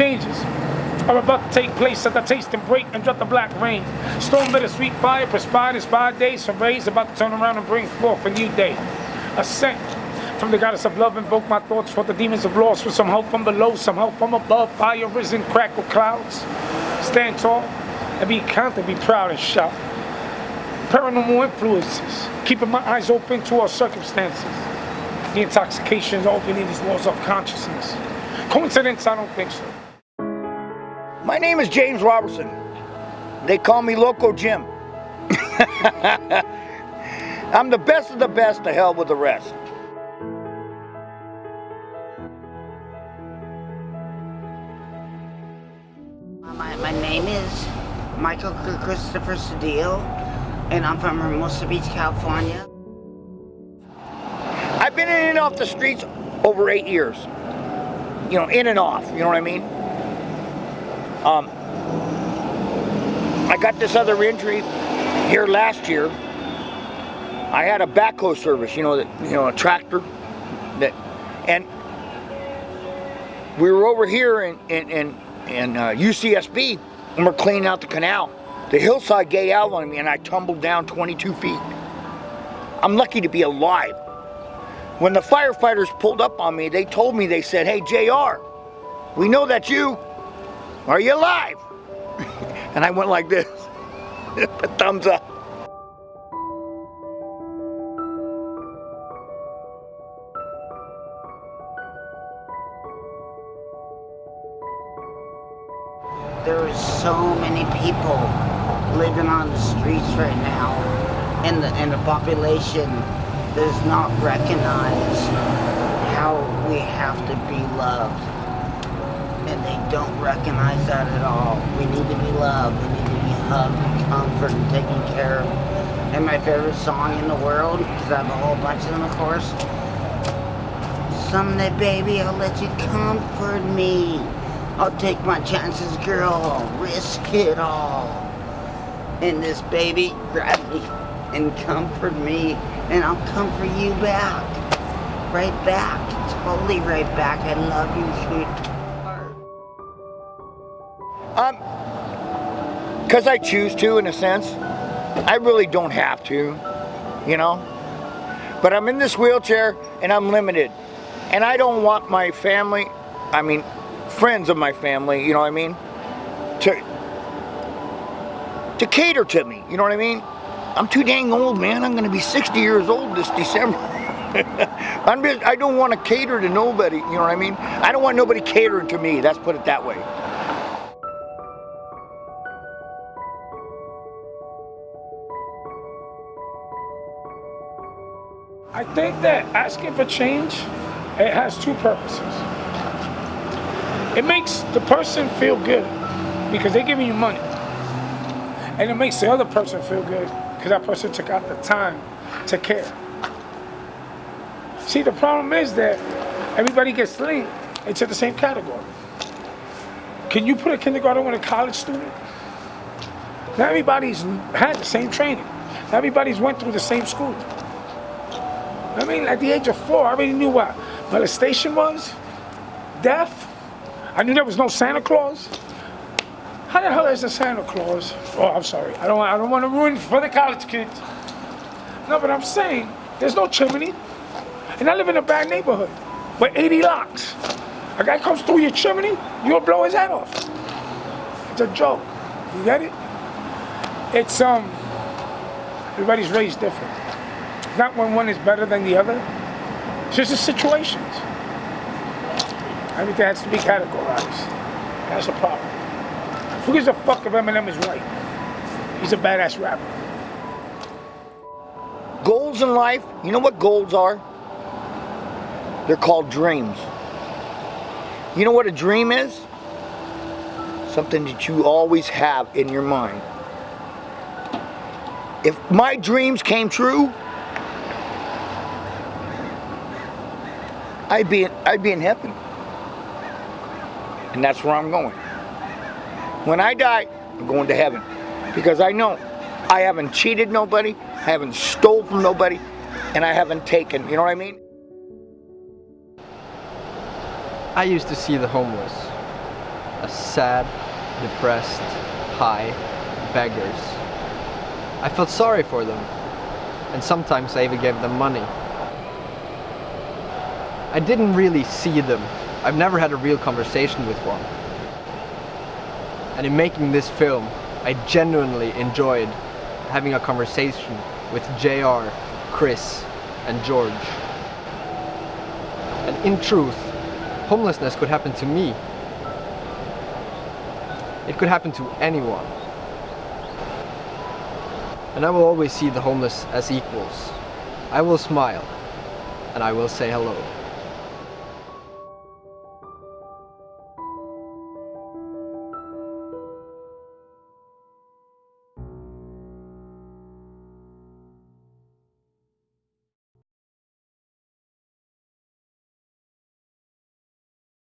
changes are about to take place at the taste and break and drop the black rain. Storm bittersweet fire, perspired inspired days from rays about to turn around and bring forth a new day. Ascent from the goddess of love, invoke my thoughts for the demons of loss with some help from below, some help from above. Fire risen, crackle clouds. Stand tall and be confident, be proud and shout. Paranormal influences, keeping my eyes open to all circumstances. The intoxication is opening these walls of consciousness. Coincidence? I don't think so. My name is James Robertson. They call me Loco Jim. I'm the best of the best, to hell with the rest. My, my name is Michael Christopher Cedillo, and I'm from Hermosa Beach, California. I've been in and off the streets over eight years. You know, in and off, you know what I mean? Um, I got this other injury here last year. I had a backhoe service, you know, that you know, a tractor that, and we were over here in in in, in uh, UCSB, and we're cleaning out the canal. The hillside gate out on me, and I tumbled down 22 feet. I'm lucky to be alive. When the firefighters pulled up on me, they told me, they said, hey, JR, we know that's you. Are you alive? and I went like this, thumbs up. There are so many people living on the streets right now, and the and the population does not recognize how we have to be loved, and they don't recognize that at all. We need to be loved. We need to be hugged, and comforted, and taken care of. And my favorite song in the world, because I have a whole bunch of them, of course. Someday, baby, I'll let you comfort me. I'll take my chances, girl. I'll risk it all. And this baby, grab me and comfort me, and I'll comfort you back. Right back. Totally right back. I love you, sweetheart. Um, because I choose to, in a sense. I really don't have to, you know. But I'm in this wheelchair and I'm limited. And I don't want my family, I mean, friends of my family, you know what I mean, to, to cater to me, you know what I mean? I'm too dang old, man. I'm going to be 60 years old this December. I'm just, I don't want to cater to nobody, you know what I mean? I don't want nobody catering to me, let's put it that way. I think that asking for change, it has two purposes. It makes the person feel good because they're giving you money. And it makes the other person feel good because that person took out the time to care. See, the problem is that everybody gets linked into the same category. Can you put a kindergarten with a college student? Not everybody's had the same training. Not everybody's went through the same school. I mean, at the age of four, I already knew what molestation was, death. I knew there was no Santa Claus. How the hell is a Santa Claus? Oh, I'm sorry. I don't, I don't want to ruin for the college kids. No, but I'm saying there's no chimney. And I live in a bad neighborhood with 80 locks. A guy comes through your chimney, you'll blow his head off. It's a joke. You get it? It's, um, everybody's raised different. Not when one is better than the other. It's just the situations. Everything has to be categorized. That's the problem. Who gives a fuck if Eminem is right? He's a badass rapper. Goals in life, you know what goals are? They're called dreams. You know what a dream is? Something that you always have in your mind. If my dreams came true, I'd be I'd be in heaven. And that's where I'm going. When I die, I'm going to heaven. Because I know I haven't cheated nobody, I haven't stole from nobody, and I haven't taken, you know what I mean? I used to see the homeless as sad, depressed, high beggars. I felt sorry for them, and sometimes I even gave them money. I didn't really see them. I've never had a real conversation with one. And in making this film, I genuinely enjoyed having a conversation with JR, Chris, and George. And in truth, homelessness could happen to me. It could happen to anyone. And I will always see the homeless as equals. I will smile, and I will say hello.